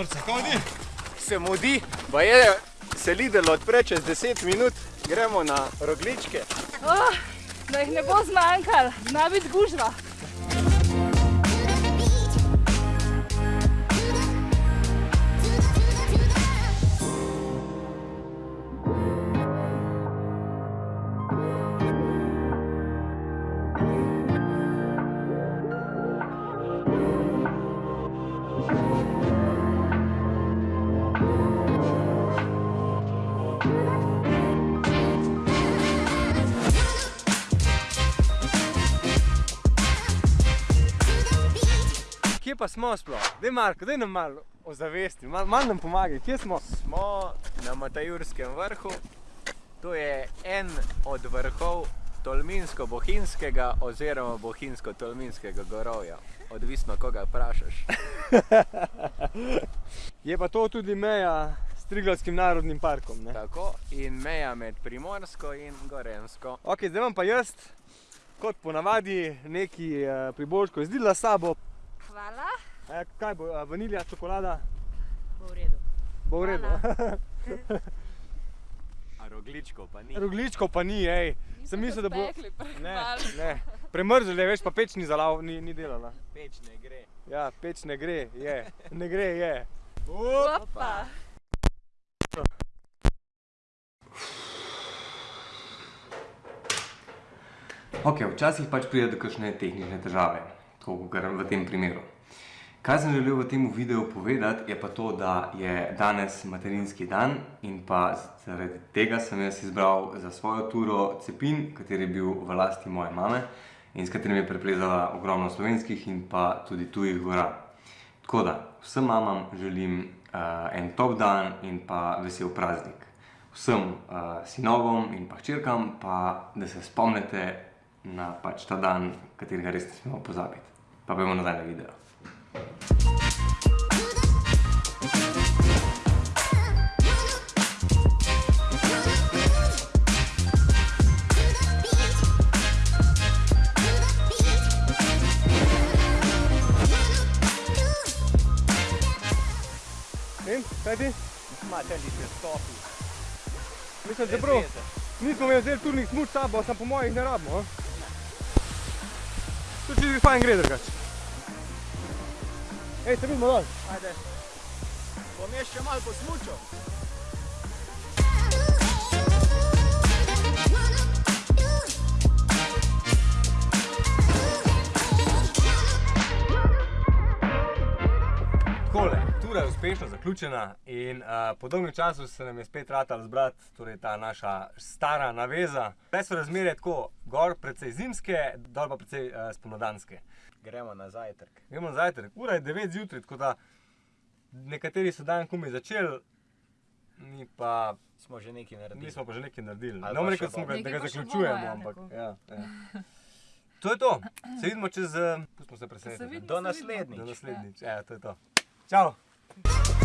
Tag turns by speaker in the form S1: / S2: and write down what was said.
S1: norca, hodi. Se mudi, pa je se Lidl odpre čez 10 minut, gremo na rogličke.
S2: Oh, da jih ne bo zmanjkal, zna biti gužva.
S3: Kje pa smo sploh? Daj Marko, daj nam malo ozavesti, malo mal nam pomagaj, kje smo?
S1: Smo na Matajurskem vrhu. To je en od vrhov Tolminsko-Bohinjskega oziroma Bohinjsko-Tolminskega gorovja. Odvisno, koga vprašaš.
S3: Je pa to tudi meja s Triglavskim narodnim parkom, ne?
S1: Tako, in meja med Primorsko in Gorensko.
S3: Ok, zdaj imam pa jaz, kot ponavadi, neki uh, priboljško izdila sabo.
S2: Hvala.
S3: E, kaj bo, uh, vanilja, čokolada?
S2: Bo v redu.
S3: Bo v redu.
S1: A rogličkov pa ni.
S3: Rogličkov pa ni, ej. Sem mislil, da bo...
S2: Spekli
S3: Ne, ne. Premrzli je, veš, pa peč ni zalav, ni, ni delala.
S1: Peč ne gre.
S3: Ja, peč ne gre, je. Ne gre, je.
S2: Opa.
S4: Ok, včasih pač pride do kakšne tehnične težave, tako kot v tem primeru. Kaj sem želel v tem videu povedati, je pa to, da je danes materinski dan in pa zaradi tega sem jaz izbral za svojo turo cepin, kateri je bil v lasti moje mame in s katerim je preplezala ogromno slovenskih in pa tudi tujih gora. Tako da, vsem mamam želim uh, en top dan in pa vesel praznik. Vsem uh, sinovom in pa hčerkam pa, da se spomnite na pač ta dan, katerega res ne smemo pozabiti. Pa bomo nazaj na video.
S3: In, kaj ti?
S1: Imate li se stopi?
S3: Mislim, da prav. Nismo imeli zdaj turnih smuč s sabo, sam po mojih ne rabimo. a? To čisto fajn gre drugače. Ej, se vidimo dol.
S1: Ajde. Bom jaz še malo posmučal.
S3: Uspešno zaključena in uh, po dolgem času se nam je spet ratalo zbrati, torej ta naša stara naveza. Zdaj so razmere tako, gor precej zimske, dol pa precej uh, spomladanske.
S1: Gremo na zajtrk.
S3: Gremo na zajtrk, ura je 9 zjutraj, tako da nekateri so dan komaj začeli, mi pa,
S1: Smo že nekaj naredili.
S3: mi smo pa že nekaj naredili. Ne bom rekel, da ga zaključujemo,
S2: ja,
S3: ampak ja, ja. To je to, se vidimo čez, uh, pustimo se presenetiti.
S1: Do naslednjič.
S3: Do naslednjič, ja, to je to. Čau! Bye.